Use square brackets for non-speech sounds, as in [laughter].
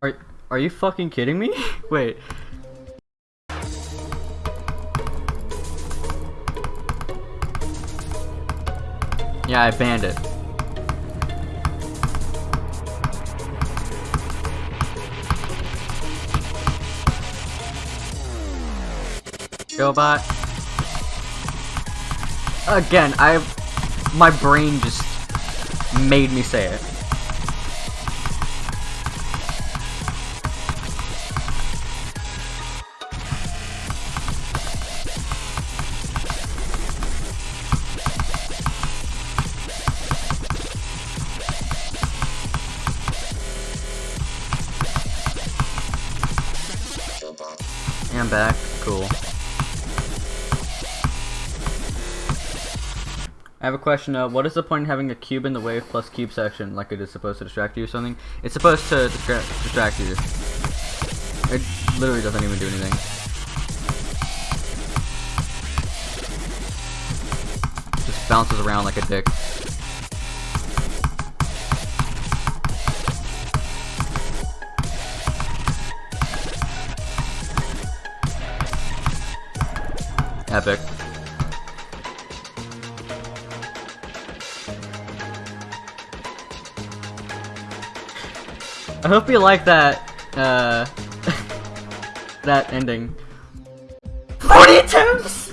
Are are you fucking kidding me? [laughs] Wait. Yeah, I banned it. Gobot. Again, I my brain just made me say it. I'm back. Cool. I have a question. Uh, what is the point of having a cube in the wave plus cube section? Like it is supposed to distract you or something? It's supposed to distra distract you. It literally doesn't even do anything. Just bounces around like a dick. Epic. I hope you like that, uh, [laughs] that ending. 40 attempts!